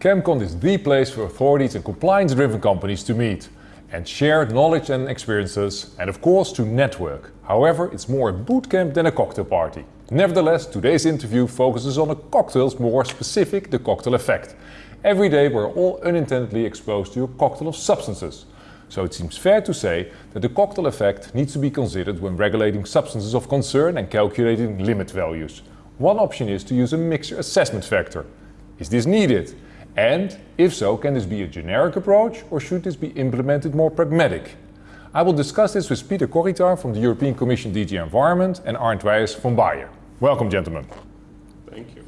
ChemCon is the place for authorities and compliance-driven companies to meet and share knowledge and experiences and of course to network. However, it's more a bootcamp than a cocktail party. Nevertheless, today's interview focuses on a cocktail's more specific, the cocktail effect. Every day we're all unintendedly exposed to a cocktail of substances. So it seems fair to say that the cocktail effect needs to be considered when regulating substances of concern and calculating limit values. One option is to use a mixture assessment factor. Is this needed? And if so, can this be a generic approach or should this be implemented more pragmatic? I will discuss this with Peter Korytár from the European Commission DG Environment and Arnd Weyers from Bayer. Welcome gentlemen. Thank you.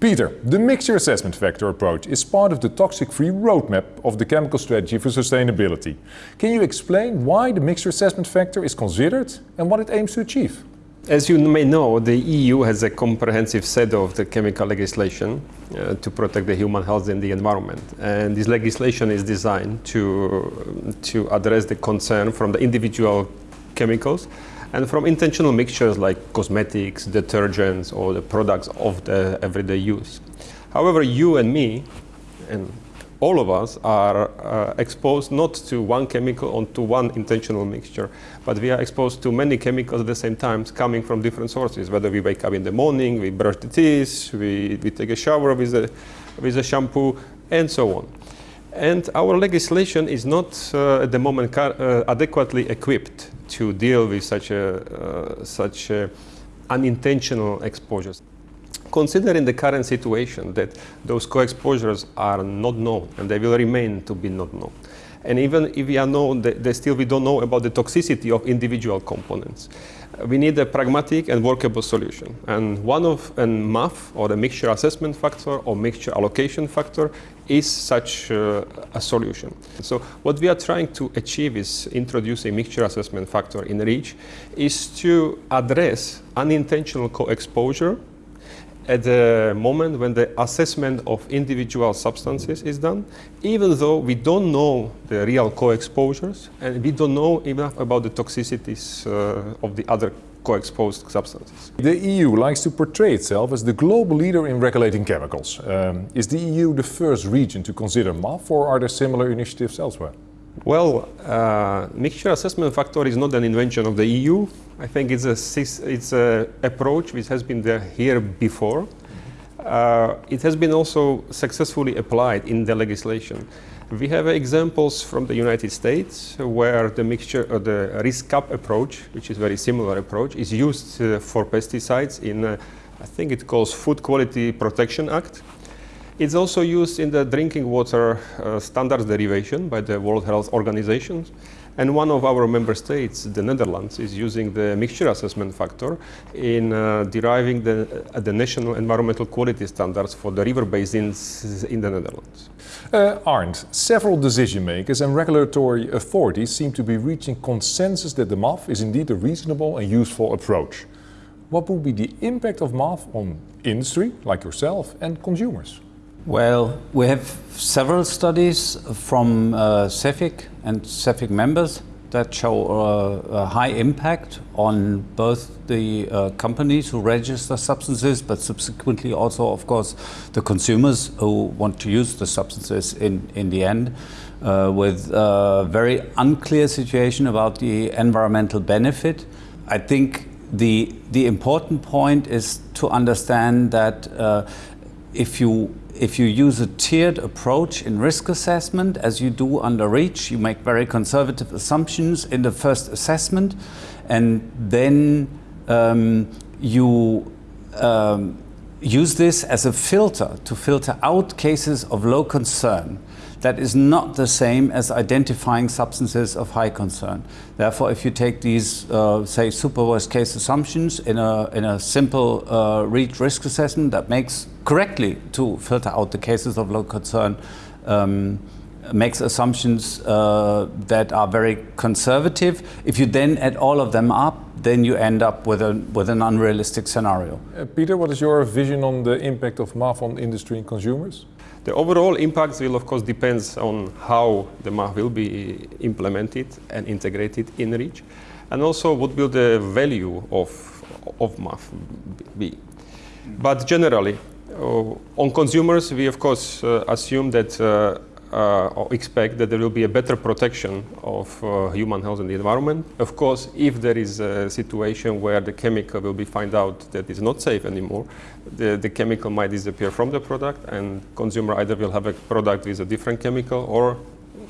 Peter, the mixture assessment factor approach is part of the toxic-free roadmap of the chemical strategy for sustainability. Can you explain why the mixture assessment factor is considered and what it aims to achieve? As you may know, the EU has a comprehensive set of the chemical legislation uh, to protect the human health and the environment. And this legislation is designed to, to address the concern from the individual chemicals and from intentional mixtures like cosmetics, detergents, or the products of the everyday use. However, you and me, and all of us are uh, exposed not to one chemical or to one intentional mixture, but we are exposed to many chemicals at the same time coming from different sources, whether we wake up in the morning, we brush the teeth, we, we take a shower with a, with a shampoo, and so on. And our legislation is not uh, at the moment uh, adequately equipped to deal with such, a, uh, such a unintentional exposures. Considering the current situation that those co-exposures are not known and they will remain to be not known. And even if we are known, they still we don't know about the toxicity of individual components we need a pragmatic and workable solution. And one of a MAF or a mixture assessment factor or mixture allocation factor is such uh, a solution. So what we are trying to achieve is introducing a mixture assessment factor in REACH is to address unintentional co-exposure at the moment when the assessment of individual substances is done, even though we don't know the real co-exposures and we don't know enough about the toxicities uh, of the other co-exposed substances. The EU likes to portray itself as the global leader in regulating chemicals. Um, is the EU the first region to consider MAF or are there similar initiatives elsewhere? Well, uh, mixture assessment factor is not an invention of the EU. I think it's a it's a approach which has been there here before. Uh, it has been also successfully applied in the legislation. We have examples from the United States where the mixture, uh, the risk cup approach, which is very similar approach, is used uh, for pesticides in, uh, I think it calls Food Quality Protection Act. It's also used in the drinking water uh, standards derivation by the World Health Organization. And one of our member states, the Netherlands, is using the mixture assessment factor in uh, deriving the, uh, the national environmental quality standards for the river basins in the Netherlands. Uh, Arnd, several decision makers and regulatory authorities seem to be reaching consensus that the MAF is indeed a reasonable and useful approach. What would be the impact of MAF on industry, like yourself, and consumers? Well, we have several studies from uh, CEFIC and CEFIC members that show uh, a high impact on both the uh, companies who register substances, but subsequently also, of course, the consumers who want to use the substances in, in the end, uh, with a very unclear situation about the environmental benefit. I think the, the important point is to understand that uh, if you if you use a tiered approach in risk assessment, as you do under REACH, you make very conservative assumptions in the first assessment, and then um, you um, use this as a filter to filter out cases of low concern. That is not the same as identifying substances of high concern. Therefore, if you take these, uh, say, super worst case assumptions in a, in a simple uh, REACH risk assessment that makes correctly to filter out the cases of low concern, um, makes assumptions uh, that are very conservative. If you then add all of them up, then you end up with, a, with an unrealistic scenario. Uh, Peter, what is your vision on the impact of MAF on industry and consumers? The overall impact will of course depends on how the MAF will be implemented and integrated in REACH and also what will the value of, of MAF be. But generally, Uh, on consumers, we of course uh, assume that uh, uh, expect that there will be a better protection of uh, human health and the environment. Of course, if there is a situation where the chemical will be found out that is not safe anymore, the, the chemical might disappear from the product and consumer either will have a product with a different chemical or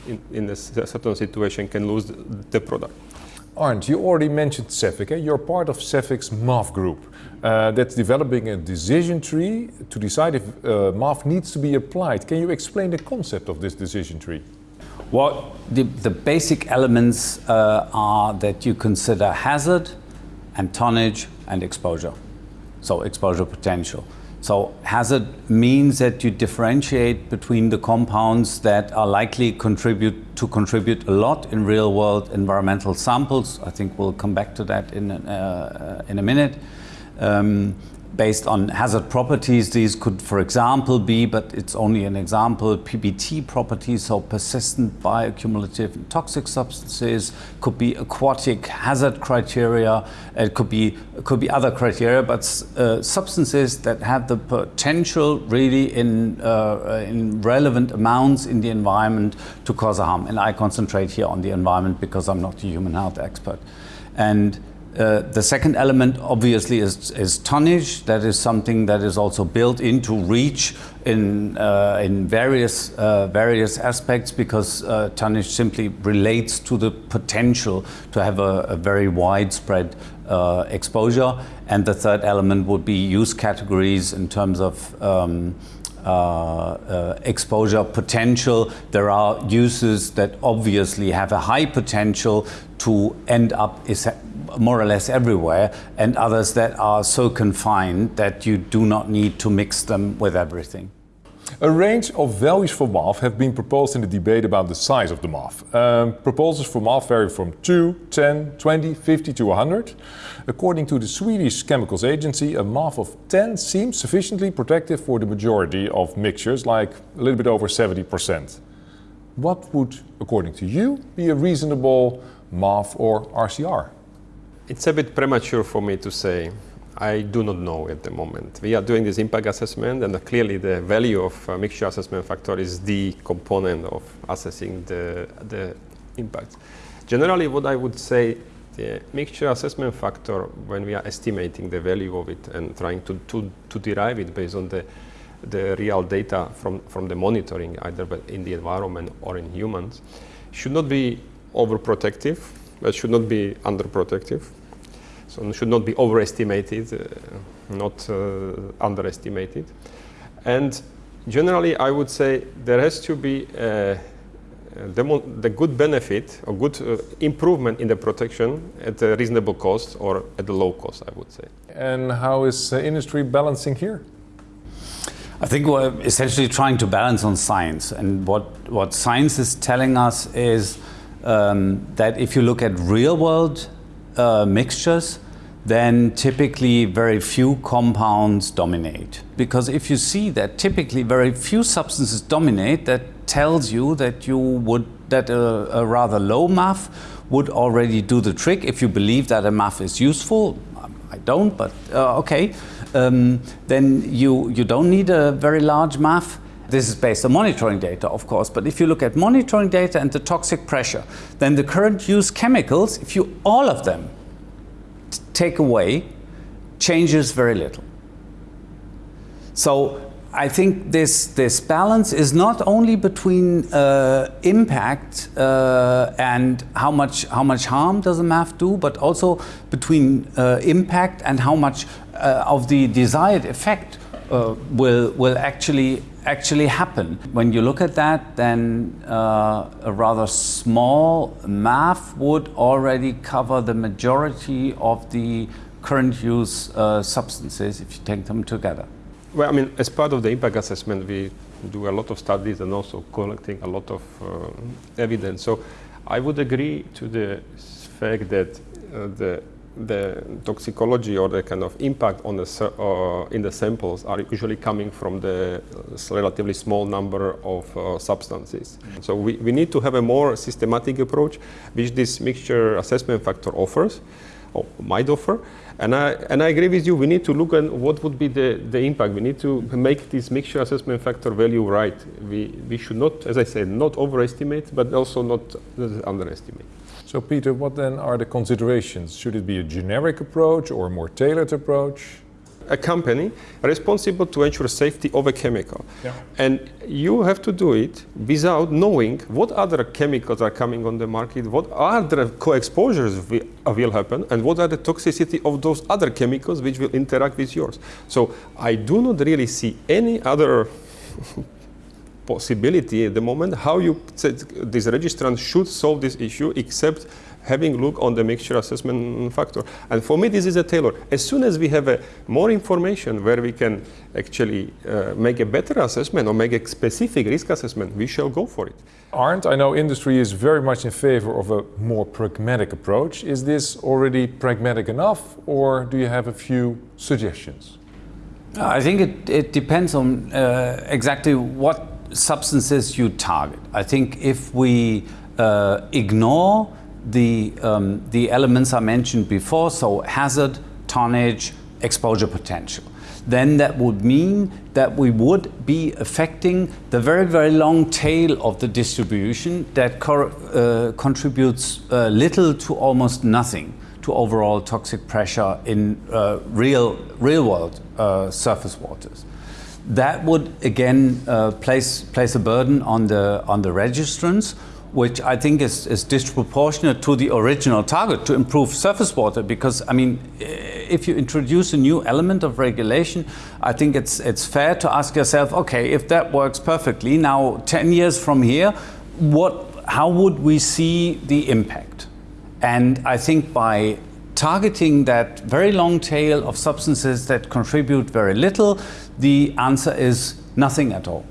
in, in a certain situation can lose the, the product. Arnd, you already mentioned Cefic. Eh? You're part of Cefic's MAF group uh, that's developing a decision tree to decide if uh, MAF needs to be applied. Can you explain the concept of this decision tree? Well, the, the basic elements uh, are that you consider hazard and tonnage and exposure. So exposure potential. So hazard means that you differentiate between the compounds that are likely contribute to contribute a lot in real world environmental samples. I think we'll come back to that in, uh, in a minute. Um, based on hazard properties. These could, for example, be, but it's only an example, PBT properties, so persistent bioaccumulative and toxic substances, could be aquatic hazard criteria, it could be, it could be other criteria, but uh, substances that have the potential really in, uh, in relevant amounts in the environment to cause harm. And I concentrate here on the environment because I'm not a human health expert. And uh, the second element obviously is, is, tonnage. That is something that is also built into REACH in, uh, in various, uh, various aspects because uh, tonnage simply relates to the potential to have a, a very widespread uh, exposure. And the third element would be use categories in terms of um, uh, exposure potential. There are uses that obviously have a high potential to end up more or less everywhere, and others that are so confined that you do not need to mix them with everything. A range of values for MAF have been proposed in the debate about the size of the MAF. Um, proposals for MAF vary from 2, 10, 20, 50 to 100. According to the Swedish Chemicals Agency, a MAF of 10 seems sufficiently protective for the majority of mixtures, like a little bit over 70%. What would, according to you, be a reasonable MAF or RCR? It's a bit premature for me to say. I do not know at the moment. We are doing this impact assessment, and clearly the value of uh, mixture assessment factor is the component of assessing the, the impact. Generally, what I would say, the mixture assessment factor, when we are estimating the value of it and trying to, to, to derive it based on the, the real data from, from the monitoring, either in the environment or in humans, should not be overprotective but should not be underprotective. So it should not be overestimated, uh, not uh, underestimated. And generally, I would say there has to be uh, the good benefit or good uh, improvement in the protection at a reasonable cost or at a low cost, I would say. And how is uh, industry balancing here? I think we're essentially trying to balance on science. And what, what science is telling us is um, that if you look at real world uh, mixtures, then typically very few compounds dominate. Because if you see that typically very few substances dominate, that tells you that you would that a, a rather low MAF would already do the trick. If you believe that a MAF is useful, I don't, but uh, okay, um, then you you don't need a very large MAF. This is based on monitoring data, of course, but if you look at monitoring data and the toxic pressure, then the current use chemicals, if you all of them take away, changes very little. So I think this, this balance is not only between uh, impact uh, and how much, how much harm does a MAF do, but also between uh, impact and how much uh, of the desired effect uh, will, will actually actually happen. When you look at that, then uh, a rather small MAF would already cover the majority of the current use uh, substances if you take them together. Well, I mean, as part of the impact assessment, we do a lot of studies and also collecting a lot of uh, evidence. So I would agree to the fact that uh, the the toxicology or the kind of impact on the uh, in the samples are usually coming from the relatively small number of uh, substances. So we, we need to have a more systematic approach, which this mixture assessment factor offers, or might offer. And I, and I agree with you, we need to look at what would be the, the impact. We need to make this mixture assessment factor value right. We, we should not, as I said, not overestimate, but also not underestimate. So Peter, what then are the considerations? Should it be a generic approach or a more tailored approach? a company responsible to ensure safety of a chemical. Yeah. And you have to do it without knowing what other chemicals are coming on the market, what other co-exposures will happen, and what are the toxicity of those other chemicals which will interact with yours. So I do not really see any other possibility at the moment how you said this registrant should solve this issue except having look on the mixture assessment factor. And for me, this is a tailor. As soon as we have a more information where we can actually uh, make a better assessment or make a specific risk assessment, we shall go for it. Arnd, I know industry is very much in favor of a more pragmatic approach. Is this already pragmatic enough or do you have a few suggestions? I think it, it depends on uh, exactly what substances you target. I think if we uh, ignore the, um, the elements I mentioned before, so hazard, tonnage, exposure potential. Then that would mean that we would be affecting the very, very long tail of the distribution that co uh, contributes uh, little to almost nothing to overall toxic pressure in uh, real, real world uh, surface waters. That would again uh, place, place a burden on the, on the registrants which I think is, is disproportionate to the original target to improve surface water. Because, I mean, if you introduce a new element of regulation, I think it's, it's fair to ask yourself, okay, if that works perfectly, now 10 years from here, what, how would we see the impact? And I think by targeting that very long tail of substances that contribute very little, the answer is nothing at all.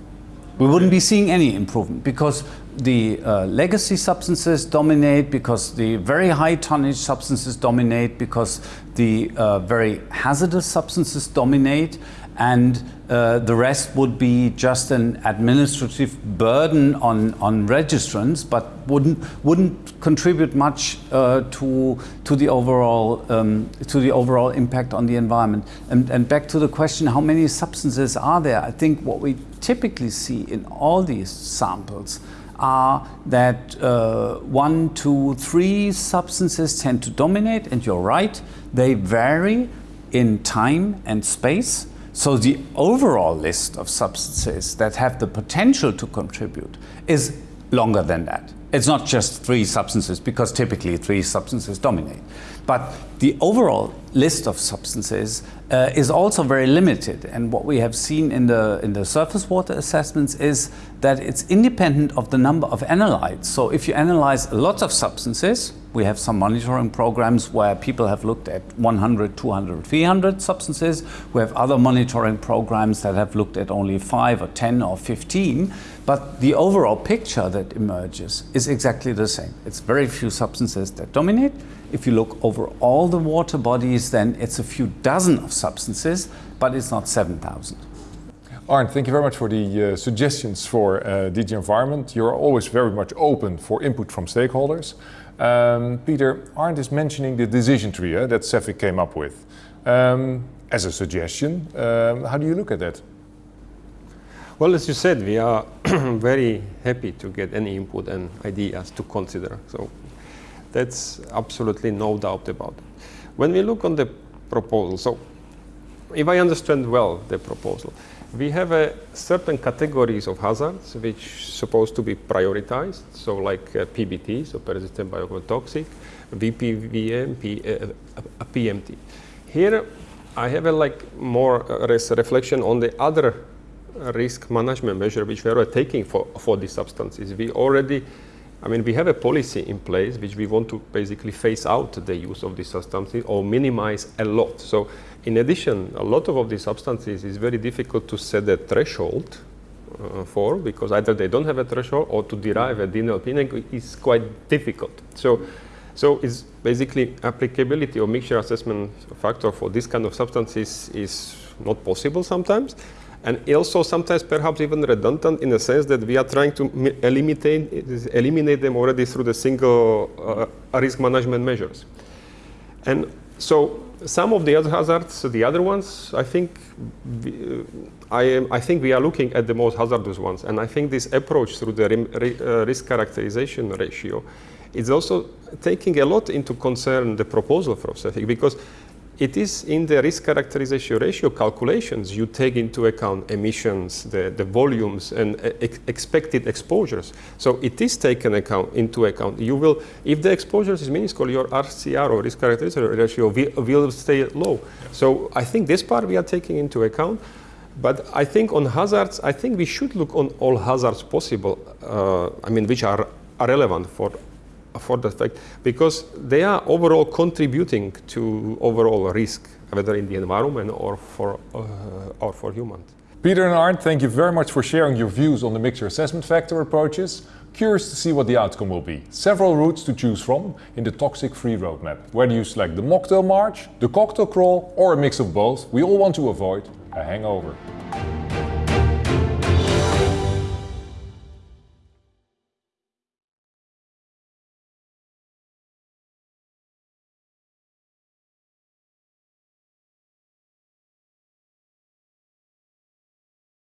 We wouldn't be seeing any improvement because the uh, legacy substances dominate because the very high tonnage substances dominate because the uh, very hazardous substances dominate and uh, the rest would be just an administrative burden on, on registrants but wouldn't, wouldn't contribute much uh, to, to, the overall, um, to the overall impact on the environment. And, and back to the question, how many substances are there? I think what we typically see in all these samples are that uh, one, two, three substances tend to dominate, and you're right, they vary in time and space. So the overall list of substances that have the potential to contribute is longer than that. It's not just three substances, because typically three substances dominate. But the overall list of substances uh, is also very limited. And what we have seen in the, in the surface water assessments is that it's independent of the number of analytes. So if you analyze lots of substances, we have some monitoring programs where people have looked at 100, 200, 300 substances. We have other monitoring programs that have looked at only 5 or 10 or 15. But the overall picture that emerges is exactly the same. It's very few substances that dominate. If you look over all the water bodies, then it's a few dozen of substances, but it's not 7,000. Arnd, thank you very much for the uh, suggestions for uh, DG Environment. You're always very much open for input from stakeholders. Um, Peter, Arnd is mentioning the decision tree uh, that Cefic came up with. Um, as a suggestion, um, how do you look at that? Well, as you said, we are very happy to get any input and ideas to consider. So that's absolutely no doubt about it. When we look on the proposal, so if I understand well the proposal, we have a certain categories of hazards which supposed to be prioritized. So like uh, PBT, so persistent biotoxic, VPVM, P, uh, uh, PMT. Here I have a like more uh, reflection on the other risk management measure which we are taking for, for these substances. We already I mean, we have a policy in place which we want to basically phase out the use of these substances or minimize a lot. So in addition, a lot of, these substances is very difficult to set a threshold uh, for because either they don't have a threshold or to derive a DNLP is quite difficult. So, so it's basically applicability or mixture assessment factor for this kind of substances is not possible sometimes and also sometimes perhaps even redundant in the sense that we are trying to eliminate, eliminate them already through the single uh, risk management measures. And So some of the other hazards, the other ones, I think, we, uh, I, I think we are looking at the most hazardous ones, and I think this approach through the uh, risk characterization ratio is also taking a lot into concern the proposal for CEFIC because it is in the risk characterization ratio calculations you take into account emissions, the, the volumes and ex expected exposures. So it is taken account, into account. You will, if the exposures is minuscule, your RCR or risk characterization ratio will, stay low. So I think this part we are taking into account. But I think on hazards, I think we should look on all hazards possible, uh, I mean, which are relevant for for that fact because they are overall contributing to overall risk, whether in the environment or for, uh, or for humans. Peter and Arnd, thank you very much for sharing your views on the mixture assessment factor approaches. Curious to see what the outcome will be. Several routes to choose from in the toxic-free roadmap. Whether you select the mocktail march, the cocktail crawl or a mix of both, we all want to avoid a hangover.